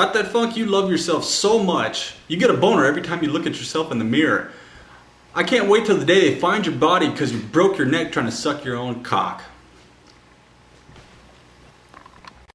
Got that funk? You love yourself so much. You get a boner every time you look at yourself in the mirror. I can't wait till the day they find your body because you broke your neck trying to suck your own cock.